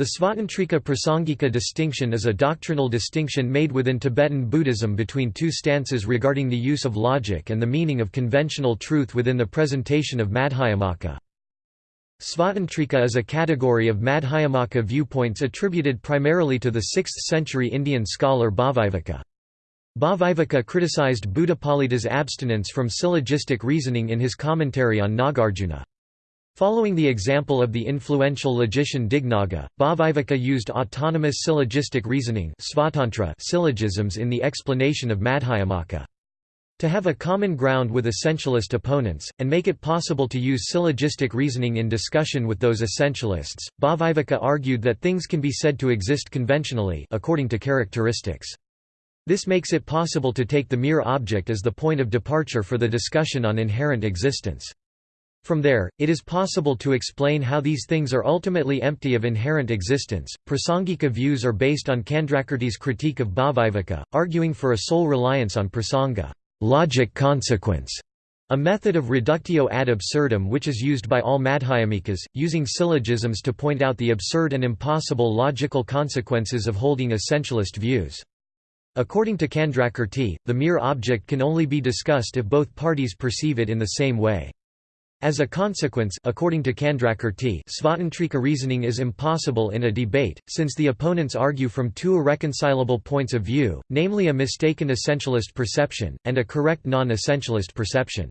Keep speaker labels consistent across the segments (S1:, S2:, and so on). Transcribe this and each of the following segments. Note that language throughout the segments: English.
S1: The Svatantrika Prasangika distinction is a doctrinal distinction made within Tibetan Buddhism between two stances regarding the use of logic and the meaning of conventional truth within the presentation of Madhyamaka. Svatantrika is a category of Madhyamaka viewpoints attributed primarily to the 6th-century Indian scholar Bhavivaka. Bhavivaka criticized Buddhapalita's abstinence from syllogistic reasoning in his commentary on Nagarjuna. Following the example of the influential logician Dignaga, Bhavivaka used autonomous syllogistic reasoning syllogisms in the explanation of Madhyamaka. To have a common ground with essentialist opponents, and make it possible to use syllogistic reasoning in discussion with those essentialists, Bhavivaka argued that things can be said to exist conventionally according to characteristics. This makes it possible to take the mere object as the point of departure for the discussion on inherent existence. From there, it is possible to explain how these things are ultimately empty of inherent existence. Prasangika views are based on Candrakirti's critique of Bhavivaka, arguing for a sole reliance on prasanga, logic consequence, a method of reductio ad absurdum which is used by all Madhyamikas, using syllogisms to point out the absurd and impossible logical consequences of holding essentialist views. According to Candrakirti, the mere object can only be discussed if both parties perceive it in the same way. As a consequence according to Candrakirti, Svatantrika reasoning is impossible in a debate, since the opponents argue from two irreconcilable points of view, namely a mistaken essentialist perception, and a correct non-essentialist perception.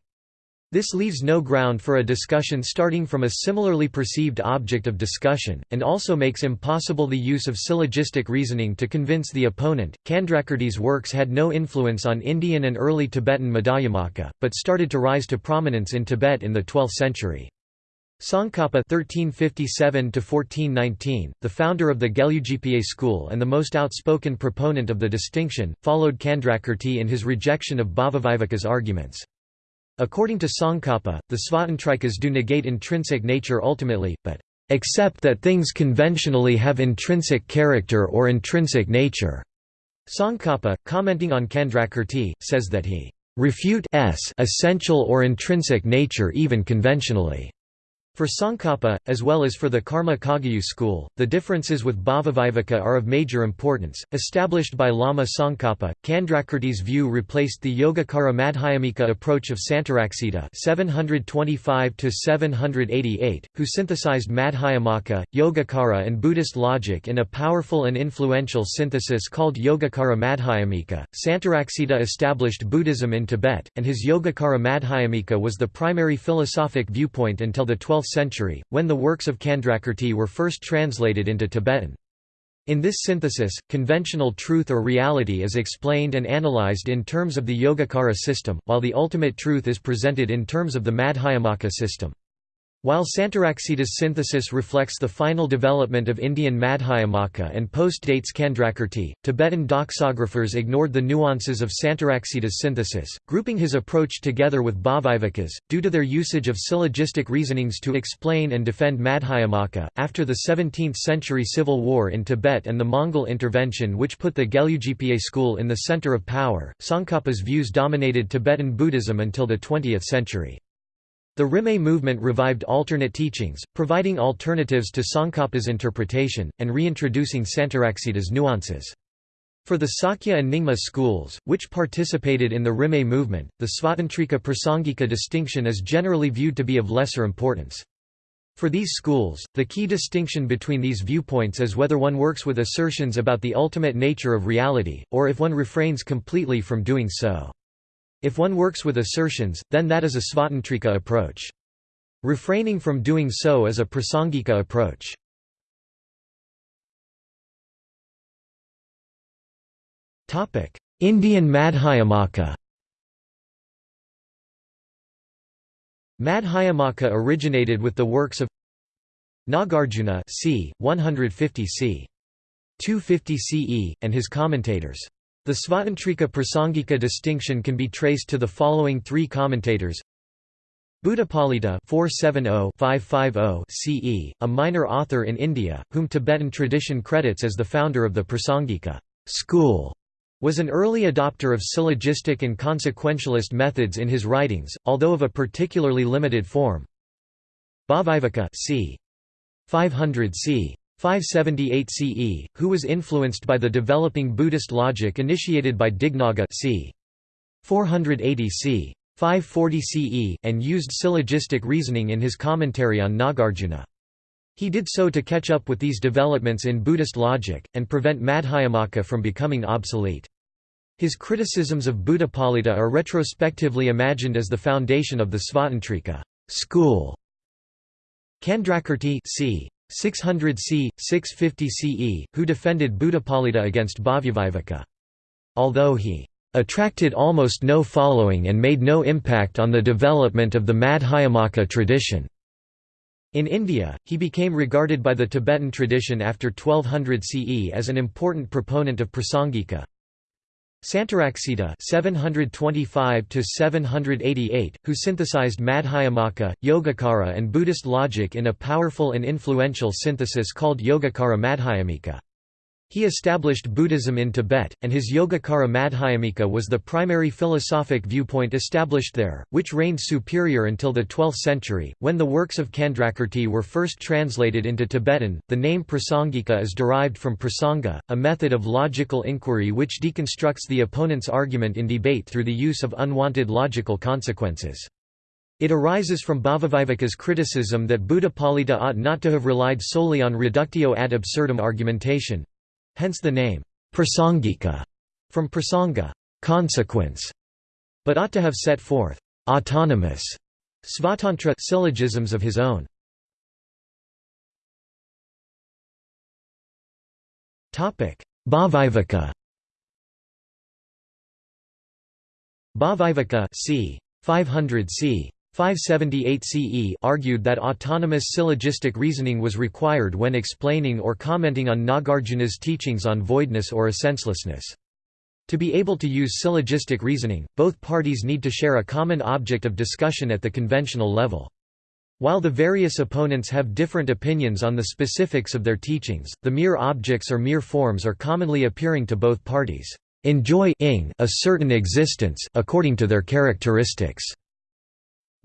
S1: This leaves no ground for a discussion starting from a similarly perceived object of discussion, and also makes impossible the use of syllogistic reasoning to convince the opponent. Candrakirti's works had no influence on Indian and early Tibetan Madhyamaka, but started to rise to prominence in Tibet in the 12th century. Tsongkhapa (1357–1419), the founder of the Gelugpa school and the most outspoken proponent of the distinction, followed Candrakirti in his rejection of Bhavivaka's arguments. According to Tsongkhapa, the Svatantrikas do negate intrinsic nature ultimately, but accept that things conventionally have intrinsic character or intrinsic nature. Tsongkhapa, commenting on Candrakirti, says that he refute s essential or intrinsic nature even conventionally. For Tsongkhapa, as well as for the Karma Kagyu school, the differences with Bhavivaka are of major importance. Established by Lama Tsongkhapa, Candrakirti's view replaced the Yogacara Madhyamika approach of Santaraksita (725–788), who synthesized Madhyamaka, Yogacara, and Buddhist logic in a powerful and influential synthesis called Yogacara Madhyamika. Santaraksita established Buddhism in Tibet, and his Yogacara Madhyamika was the primary philosophic viewpoint until the 12th century, when the works of Candrakirti were first translated into Tibetan. In this synthesis, conventional truth or reality is explained and analyzed in terms of the Yogacara system, while the ultimate truth is presented in terms of the Madhyamaka system. While Santaraksita's synthesis reflects the final development of Indian Madhyamaka and post-dates Candrakirti, Tibetan doxographers ignored the nuances of Santaraksita's synthesis, grouping his approach together with Bhavivaka's, due to their usage of syllogistic reasonings to explain and defend Madhyamaka. After the 17th century civil war in Tibet and the Mongol intervention which put the Gelugpa school in the center of power, Tsongkhapa's views dominated Tibetan Buddhism until the 20th century. The Rimé movement revived alternate teachings, providing alternatives to Tsongkhapa's interpretation, and reintroducing Santaraksita's nuances. For the Sakya and Nyingma schools, which participated in the Rimé movement, the Svatantrika Prasangika distinction is generally viewed to be of lesser importance. For these schools, the key distinction between these viewpoints is whether one works with assertions about the ultimate nature of reality, or if one refrains completely from doing so. If one works with assertions, then that is a Svatantrika approach. Refraining from doing so is a Prasangika approach. Indian Madhyamaka Madhyamaka originated with the works of Nagarjuna c. 150 c. 250 CE, and his commentators. The Svatantrika Prasangika distinction can be traced to the following three commentators Buddhapalita 470-550 CE, a minor author in India, whom Tibetan tradition credits as the founder of the Prasangika school, was an early adopter of syllogistic and consequentialist methods in his writings, although of a particularly limited form. Bhavivaka c. 500 c. 578 CE, who was influenced by the developing Buddhist logic initiated by Dignaga c. 480 c. 540 CE, and used syllogistic reasoning in his commentary on Nagarjuna. He did so to catch up with these developments in Buddhist logic, and prevent Madhyamaka from becoming obsolete. His criticisms of Buddhapalita are retrospectively imagined as the foundation of the Svatantrika school. Candrakirti c. 600 c. 650 CE, who defended Buddhapalita against Bhavyavivaka. Although he attracted almost no following and made no impact on the development of the Madhyamaka tradition. In India, he became regarded by the Tibetan tradition after 1200 CE as an important proponent of Prasangika. Santaraksita 725–788, who synthesized Madhyamaka, Yogacara and Buddhist logic in a powerful and influential synthesis called Yogacara Madhyamika. He established Buddhism in Tibet, and his Yogacara Madhyamika was the primary philosophic viewpoint established there, which reigned superior until the 12th century, when the works of Candrakirti were first translated into Tibetan. The name Prasangika is derived from prasanga, a method of logical inquiry which deconstructs the opponent's argument in debate through the use of unwanted logical consequences. It arises from Bhavavivaka's criticism that Buddhapalita ought not to have relied solely on reductio ad absurdum argumentation, hence the name prasangika from prasanga consequence, but ought to have set forth autonomous svatantra syllogisms of his own. Topic: Bhavivaka. Bhavivaka c. 500 c. 578 CE argued that autonomous syllogistic reasoning was required when explaining or commenting on Nagarjuna's teachings on voidness or essencelessness. To be able to use syllogistic reasoning, both parties need to share a common object of discussion at the conventional level. While the various opponents have different opinions on the specifics of their teachings, the mere objects or mere forms are commonly appearing to both parties. Enjoy a certain existence according to their characteristics.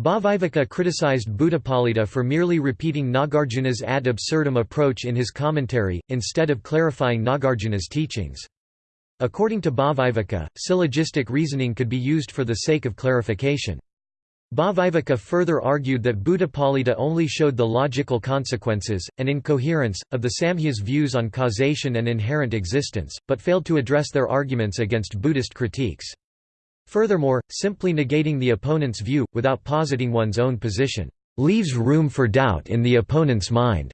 S1: Bhavivaka criticized Buddhapalita for merely repeating Nagarjuna's ad absurdum approach in his commentary, instead of clarifying Nagarjuna's teachings. According to Bhavivaka, syllogistic reasoning could be used for the sake of clarification. Bhavivaka further argued that Buddhapalita only showed the logical consequences, and incoherence, of the Samkhya's views on causation and inherent existence, but failed to address their arguments against Buddhist critiques. Furthermore, simply negating the opponent's view, without positing one's own position, leaves room for doubt in the opponent's mind,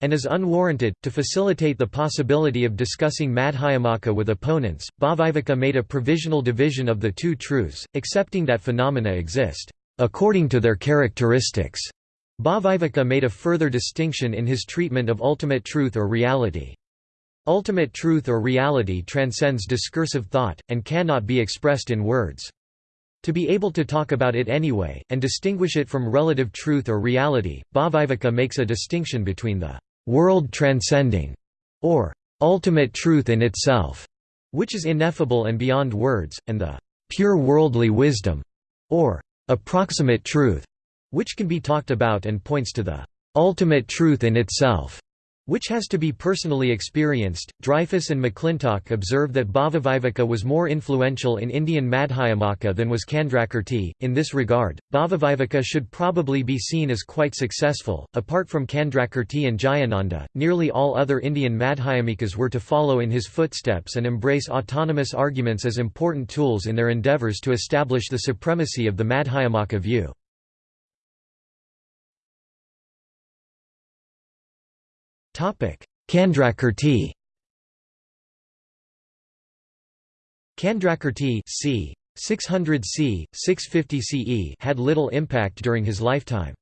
S1: and is unwarranted. To facilitate the possibility of discussing Madhyamaka with opponents, Bhavivaka made a provisional division of the two truths, accepting that phenomena exist according to their characteristics. Bhavivaka made a further distinction in his treatment of ultimate truth or reality. Ultimate truth or reality transcends discursive thought, and cannot be expressed in words. To be able to talk about it anyway, and distinguish it from relative truth or reality, Bhavivaka makes a distinction between the world transcending, or ultimate truth in itself, which is ineffable and beyond words, and the pure worldly wisdom, or approximate truth, which can be talked about and points to the ultimate truth in itself which has to be personally experienced. Dreyfus and McClintock observe that Bhavavivaka was more influential in Indian Madhyamaka than was Candrakirti. In this regard, Bhavavivaka should probably be seen as quite successful. Apart from Candrakirti and Jayananda, nearly all other Indian Madhyamikas were to follow in his footsteps and embrace autonomous arguments as important tools in their endeavors to establish the supremacy of the Madhyamaka view. Candrakirti Candrakirti c. 600 c. 650 CE had little impact during his lifetime.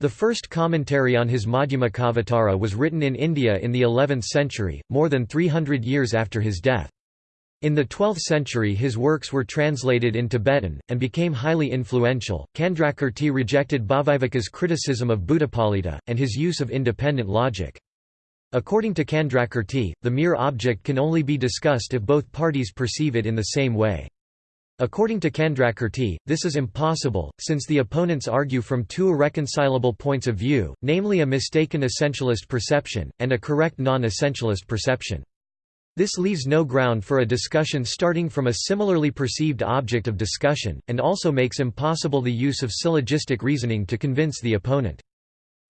S1: The first commentary on his Madhyamakavatara was written in India in the 11th century, more than 300 years after his death. In the 12th century his works were translated in Tibetan, and became highly influential. Candrakirti rejected Bhavivaka's criticism of Buddhapalita, and his use of independent logic. According to Candrakirti, the mere object can only be discussed if both parties perceive it in the same way. According to Candrakirti, this is impossible, since the opponents argue from two irreconcilable points of view, namely a mistaken essentialist perception, and a correct non-essentialist perception. This leaves no ground for a discussion starting from a similarly perceived object of discussion, and also makes impossible the use of syllogistic reasoning to convince the opponent.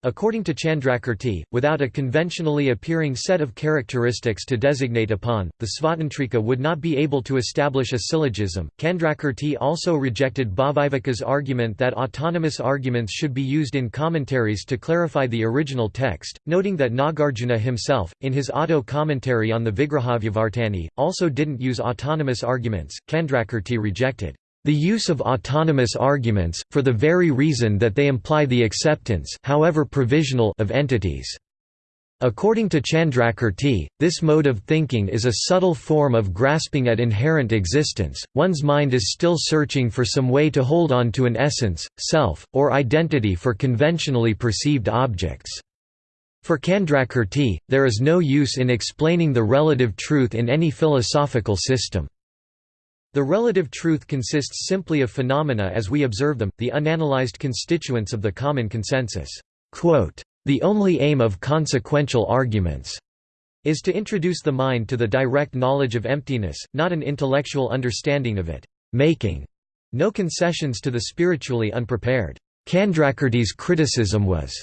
S1: According to Chandrakirti, without a conventionally appearing set of characteristics to designate upon, the Svatantrika would not be able to establish a syllogism. Chandrakirti also rejected Bhavivaka's argument that autonomous arguments should be used in commentaries to clarify the original text, noting that Nagarjuna himself, in his auto commentary on the Vigrahavyavartani, also didn't use autonomous arguments. Chandrakirti rejected the use of autonomous arguments, for the very reason that they imply the acceptance however provisional of entities. According to Chandrakirti, this mode of thinking is a subtle form of grasping at inherent existence, one's mind is still searching for some way to hold on to an essence, self, or identity for conventionally perceived objects. For Chandrakirti, there is no use in explaining the relative truth in any philosophical system. The relative truth consists simply of phenomena as we observe them, the unanalyzed constituents of the common consensus. The only aim of consequential arguments is to introduce the mind to the direct knowledge of emptiness, not an intellectual understanding of it, making no concessions to the spiritually unprepared. Candrakirti's criticism was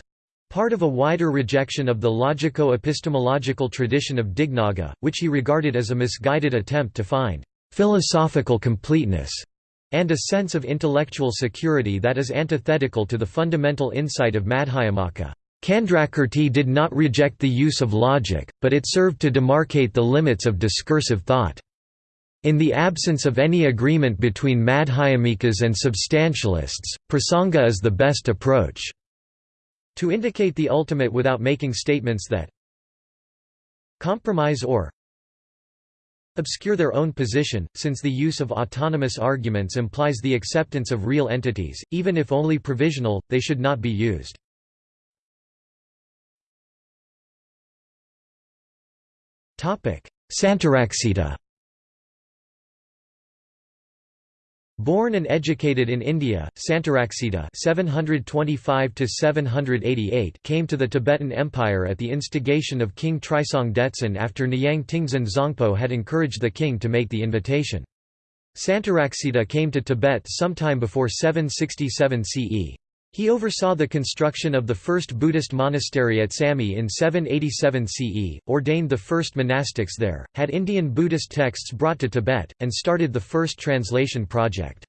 S1: part of a wider rejection of the logico-epistemological tradition of Dignaga, which he regarded as a misguided attempt to find philosophical completeness, and a sense of intellectual security that is antithetical to the fundamental insight of Madhyamaka. Candrakirti did not reject the use of logic, but it served to demarcate the limits of discursive thought. In the absence of any agreement between Madhyamikas and substantialists, prasanga is the best approach. To indicate the ultimate without making statements that compromise or obscure their own position, since the use of autonomous arguments implies the acceptance of real entities, even if only provisional, they should not be used. Santaraksita Born and educated in India, Santaraksita (725–788) came to the Tibetan Empire at the instigation of King Trisong Detsen after Nyang Tingzan Zangpo had encouraged the king to make the invitation. Santaraksita came to Tibet sometime before 767 CE. He oversaw the construction of the first Buddhist monastery at Samye in 787 CE, ordained the first monastics there, had Indian Buddhist texts brought to Tibet, and started the first translation project.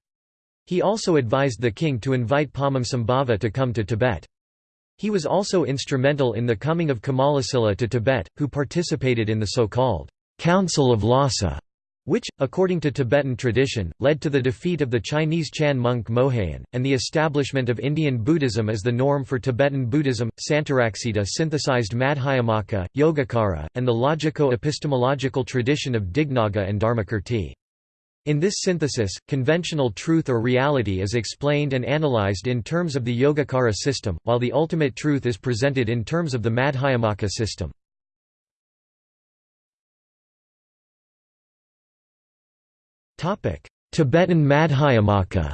S1: He also advised the king to invite Padmasambhava to come to Tibet. He was also instrumental in the coming of Kamalasila to Tibet, who participated in the so-called Council of Lhasa which, according to Tibetan tradition, led to the defeat of the Chinese Chan monk Moheyan, and the establishment of Indian Buddhism as the norm for Tibetan Buddhism. Santaraksita synthesized Madhyamaka, Yogacara, and the logico-epistemological tradition of Dignaga and Dharmakirti. In this synthesis, conventional truth or reality is explained and analyzed in terms of the Yogacara system, while the ultimate truth is presented in terms of the Madhyamaka system. Tibetan Madhyamaka.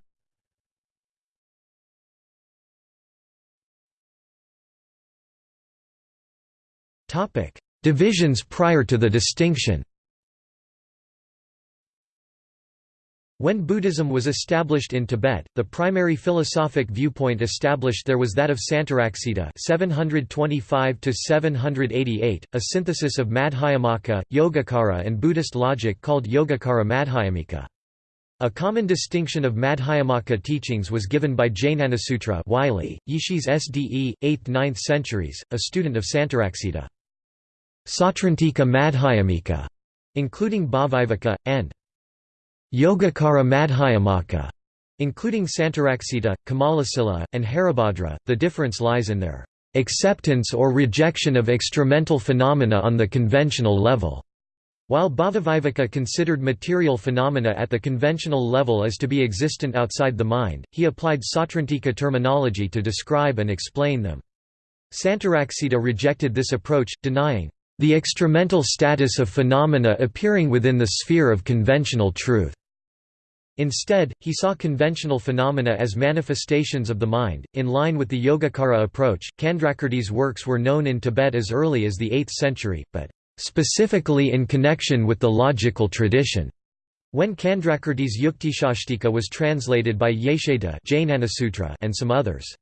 S1: Divisions prior to the distinction When Buddhism was established in Tibet, the primary philosophic viewpoint established there was that of Santaraksita 725–788, a synthesis of Madhyamaka, Yogacara and Buddhist logic called Yogacara Madhyamika. A common distinction of Madhyamaka teachings was given by Jnanasutra Wylie, Yishi's SDE, 8th–9th centuries, a student of Santaraksita. Sautrantika Madhyamika, including Bhavivaka, and Yogacara Madhyamaka, including Santaraksita, Kamalasila, and Haribhadra, the difference lies in their acceptance or rejection of extramental phenomena on the conventional level. While Bhavivaka considered material phenomena at the conventional level as to be existent outside the mind, he applied Sautrantika terminology to describe and explain them. Santaraksita rejected this approach, denying the extramental status of phenomena appearing within the sphere of conventional truth. Instead, he saw conventional phenomena as manifestations of the mind. In line with the Yogacara approach, Candrakirti's works were known in Tibet as early as the 8th century, but specifically in connection with the logical tradition. When Candrakirti's Yuktishastika was translated by Yesheda and some others.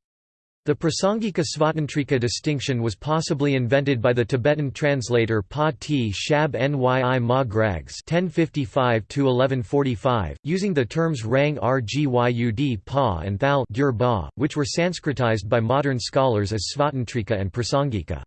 S1: The Prasangika Svatantrika distinction was possibly invented by the Tibetan translator Pa tshab Nyi Ma Grags (1055–1145), using the terms Rang Rgyud Pa and Thal ba, which were Sanskritized by modern scholars as Svatantrika and Prasangika.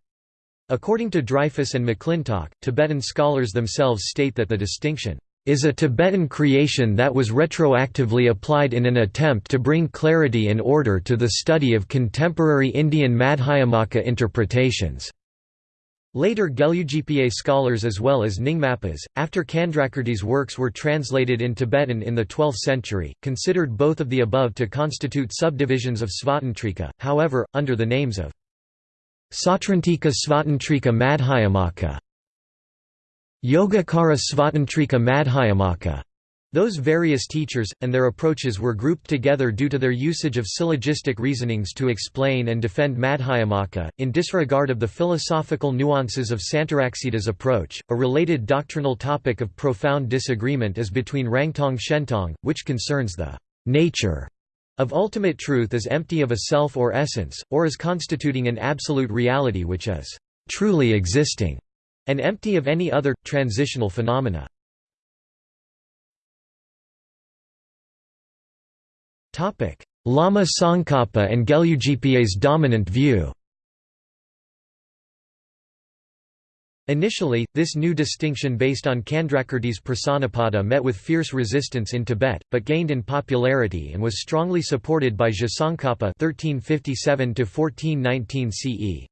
S1: According to Dreyfus and McClintock, Tibetan scholars themselves state that the distinction is a Tibetan creation that was retroactively applied in an attempt to bring clarity and order to the study of contemporary Indian Madhyamaka interpretations. Later Gelugpa scholars as well as Nyingmapas, after Candrakirti's works were translated in Tibetan in the 12th century, considered both of the above to constitute subdivisions of Svatantrika, however, under the names of Sautrantika Svatantrika Madhyamaka Yogacara Svatantrika Madhyamaka. Those various teachers, and their approaches were grouped together due to their usage of syllogistic reasonings to explain and defend Madhyamaka, in disregard of the philosophical nuances of Santaraksita's approach. A related doctrinal topic of profound disagreement is between Rangtong Shentong, which concerns the nature of ultimate truth as empty of a self or essence, or as constituting an absolute reality which is truly existing and empty of any other, transitional phenomena. Lama Tsongkhapa and Gelugpa's dominant view Initially, this new distinction based on Candrakirti's Prasannapada met with fierce resistance in Tibet, but gained in popularity and was strongly supported by Tsongkhapa 1357 CE.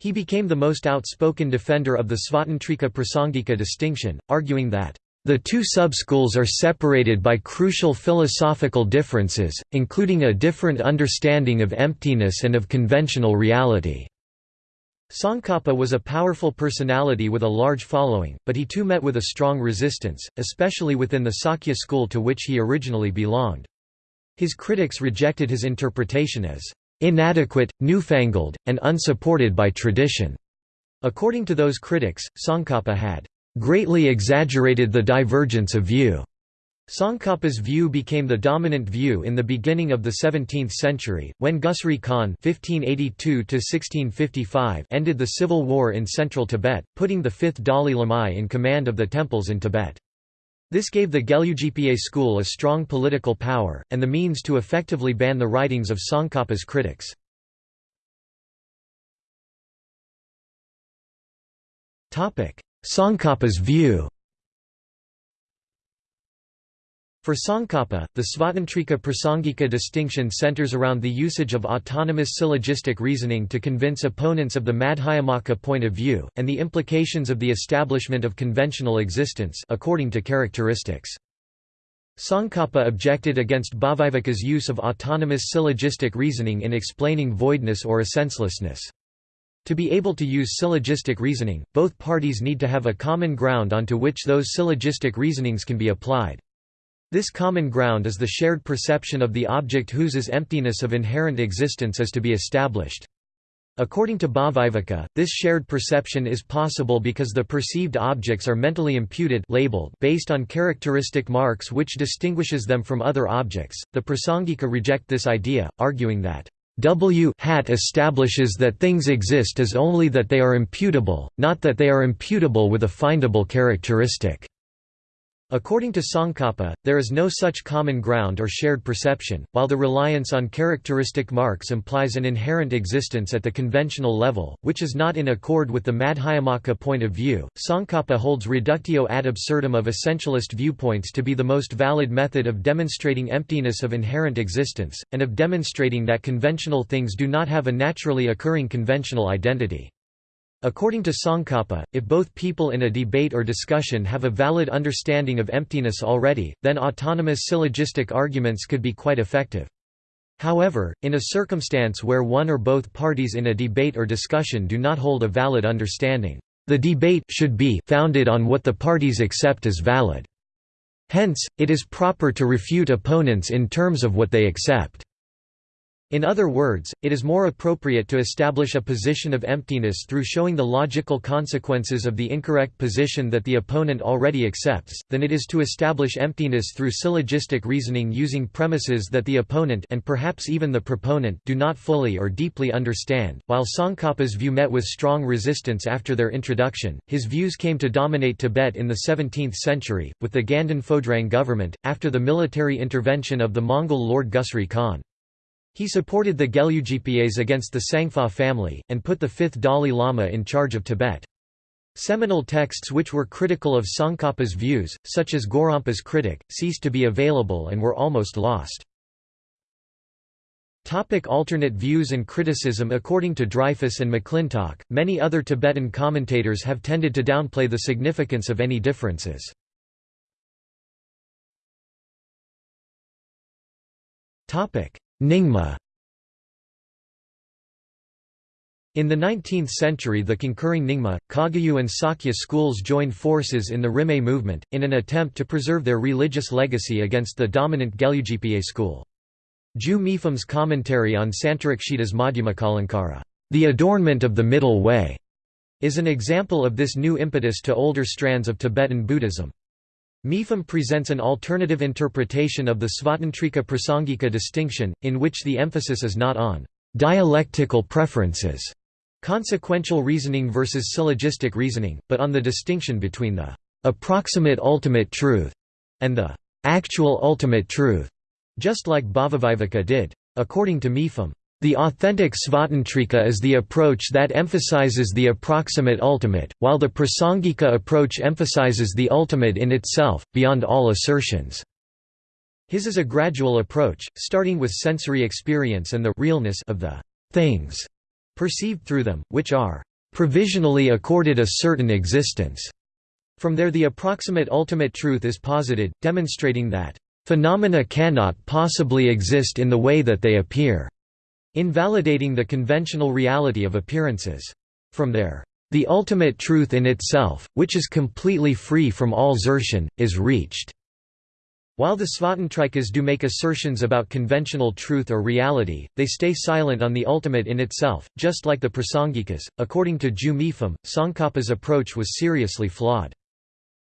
S1: He became the most outspoken defender of the Svatantrika Prasangika distinction, arguing that the two subschools are separated by crucial philosophical differences, including a different understanding of emptiness and of conventional reality. Tsongkhapa was a powerful personality with a large following, but he too met with a strong resistance, especially within the Sakya school to which he originally belonged. His critics rejected his interpretation as inadequate, newfangled, and unsupported by tradition. According to those critics, Tsongkhapa had greatly exaggerated the divergence of view. Tsongkhapa's view became the dominant view in the beginning of the 17th century, when Gusri Khan (1582–1655) ended the civil war in central Tibet, putting the fifth Dalai Lama in command of the temples in Tibet. This gave the Gelugpa school a strong political power, and the means to effectively ban the writings of Tsongkhapa's critics. Tsongkhapa's view For Tsongkhapa, the Svatantrika Prasangika distinction centers around the usage of autonomous syllogistic reasoning to convince opponents of the Madhyamaka point of view, and the implications of the establishment of conventional existence according to characteristics. Tsongkhapa objected against Bhavivaka's use of autonomous syllogistic reasoning in explaining voidness or essencelessness. To be able to use syllogistic reasoning, both parties need to have a common ground onto which those syllogistic reasonings can be applied. This common ground is the shared perception of the object whose emptiness of inherent existence is to be established. According to Bhavivaka, this shared perception is possible because the perceived objects are mentally imputed labeled based on characteristic marks which distinguishes them from other objects. The Prasangika reject this idea, arguing that W hat establishes that things exist as only that they are imputable, not that they are imputable with a findable characteristic. According to Tsongkhapa, there is no such common ground or shared perception, while the reliance on characteristic marks implies an inherent existence at the conventional level, which is not in accord with the Madhyamaka point of view. Tsongkhapa holds reductio ad absurdum of essentialist viewpoints to be the most valid method of demonstrating emptiness of inherent existence, and of demonstrating that conventional things do not have a naturally occurring conventional identity. According to Tsongkhapa, if both people in a debate or discussion have a valid understanding of emptiness already, then autonomous syllogistic arguments could be quite effective. However, in a circumstance where one or both parties in a debate or discussion do not hold a valid understanding, the debate should be founded on what the parties accept as valid. Hence, it is proper to refute opponents in terms of what they accept. In other words, it is more appropriate to establish a position of emptiness through showing the logical consequences of the incorrect position that the opponent already accepts, than it is to establish emptiness through syllogistic reasoning using premises that the opponent and perhaps even the proponent do not fully or deeply understand. While Tsongkhapa's view met with strong resistance after their introduction, his views came to dominate Tibet in the 17th century, with the Ganden Phodrang government, after the military intervention of the Mongol Lord Gusri Khan. He supported the Gelugpas against the Tsangpa family, and put the fifth Dalai Lama in charge of Tibet. Seminal texts which were critical of Tsongkhapa's views, such as Gorampa's Critic, ceased to be available and were almost lost. Topic alternate views and criticism According to Dreyfus and McClintock, many other Tibetan commentators have tended to downplay the significance of any differences. Nyingma In the 19th century the concurring Nyingma, Kagyu and Sakya schools joined forces in the Rimé movement, in an attempt to preserve their religious legacy against the dominant Gelugpa school. Ju Mipham's commentary on Santarakshita's Madhyamakalankara, the adornment of the middle way, is an example of this new impetus to older strands of Tibetan Buddhism. Mipham presents an alternative interpretation of the Svatantrika Prasangika distinction, in which the emphasis is not on dialectical preferences, consequential reasoning versus syllogistic reasoning, but on the distinction between the approximate ultimate truth and the actual ultimate truth, just like Bhavaviveka did. According to Mipham, the authentic Svatantrika is the approach that emphasizes the approximate ultimate, while the Prasangika approach emphasizes the ultimate in itself, beyond all assertions. His is a gradual approach, starting with sensory experience and the realness of the things perceived through them, which are provisionally accorded a certain existence. From there the approximate ultimate truth is posited, demonstrating that phenomena cannot possibly exist in the way that they appear invalidating the conventional reality of appearances. From there, the ultimate truth in itself, which is completely free from all assertion, is reached. While the Svatantrikas do make assertions about conventional truth or reality, they stay silent on the ultimate in itself, just like the Prasangikas. According to Ju Mipham, Tsongkhapa's approach was seriously flawed.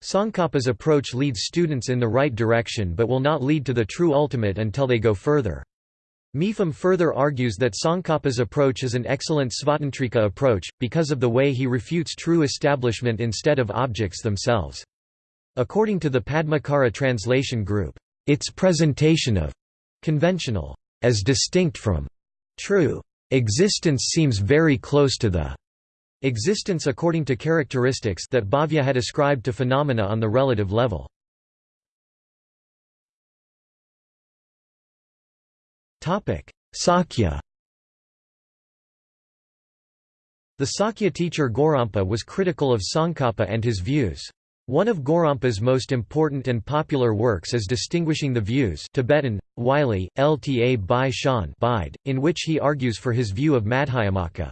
S1: Tsongkhapa's approach leads students in the right direction but will not lead to the true ultimate until they go further. Mipham further argues that Tsongkhapa's approach is an excellent Svatantrika approach, because of the way he refutes true establishment instead of objects themselves. According to the Padmakara translation group, its presentation of conventional as distinct from true existence seems very close to the existence according to characteristics that Bhavya had ascribed to phenomena on the relative level. Sakya The Sakya teacher Gorampa was critical of Tsongkhapa and his views. One of Gorampa's most important and popular works is Distinguishing the Views Tibetan, Wylie, Lta Bai Shan in which he argues for his view of Madhyamaka.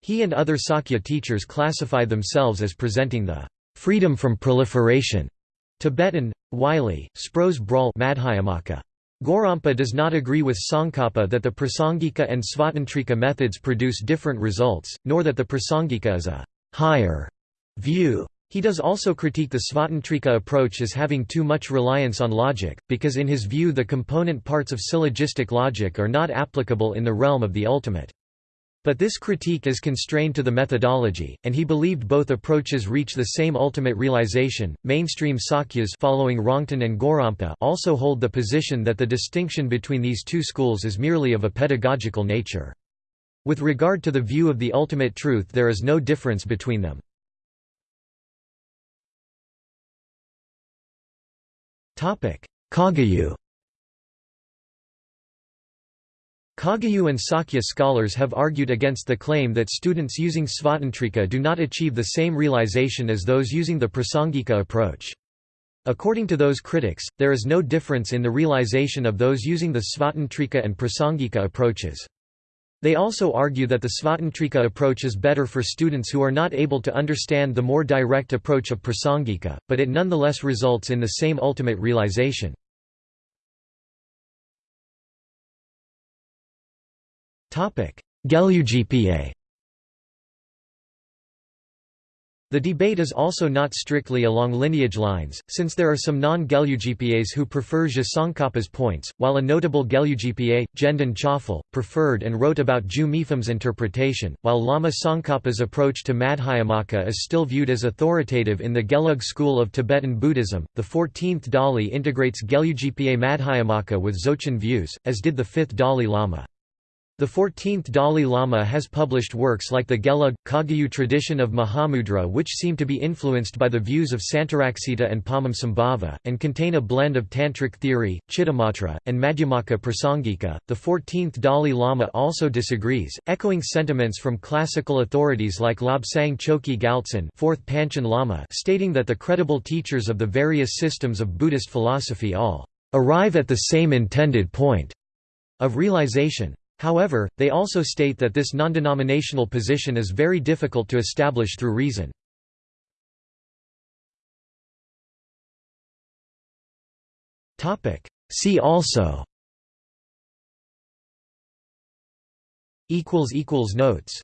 S1: He and other Sakya teachers classify themselves as presenting the freedom from proliferation Tibetan, Wylie, Spros bral Madhyamaka. Gorampa does not agree with Tsongkhapa that the Prasangika and Svatantrika methods produce different results, nor that the Prasangika is a higher view. He does also critique the Svatantrika approach as having too much reliance on logic, because in his view the component parts of syllogistic logic are not applicable in the realm of the ultimate. But this critique is constrained to the methodology, and he believed both approaches reach the same ultimate realization. Mainstream Sakyas following Rongten and Gorampa also hold the position that the distinction between these two schools is merely of a pedagogical nature. With regard to the view of the ultimate truth there is no difference between them. Kagyu Kagyu and Sakya scholars have argued against the claim that students using Svatantrika do not achieve the same realization as those using the Prasangika approach. According to those critics, there is no difference in the realization of those using the Svatantrika and Prasangika approaches. They also argue that the Svatantrika approach is better for students who are not able to understand the more direct approach of Prasangika, but it nonetheless results in the same ultimate realization. Gelugpa The debate is also not strictly along lineage lines, since there are some non-Gelugpas who prefer Tsongkhapa's points, while a notable Gelugpa, Gendon Chophel, preferred and wrote about Ju Mipham's interpretation, while Lama Tsongkhapa's approach to Madhyamaka is still viewed as authoritative in the Gelug school of Tibetan Buddhism. The 14th Dali integrates Gelugpa Madhyamaka with Dzogchen views, as did the 5th Dalai Lama. The 14th Dalai Lama has published works like the Gelug, Kagyu tradition of Mahamudra which seem to be influenced by the views of Santaraksita and Padmasambhava, and contain a blend of Tantric theory, Chittamatra, and Madhyamaka Prasangika. The 14th Dalai Lama also disagrees, echoing sentiments from classical authorities like Lobsang Choki Gyaltsen 4th Panchen Lama stating that the credible teachers of the various systems of Buddhist philosophy all arrive at the same intended point of realization. However, they also state that this non-denominational position is very difficult to establish through reason. See also Notes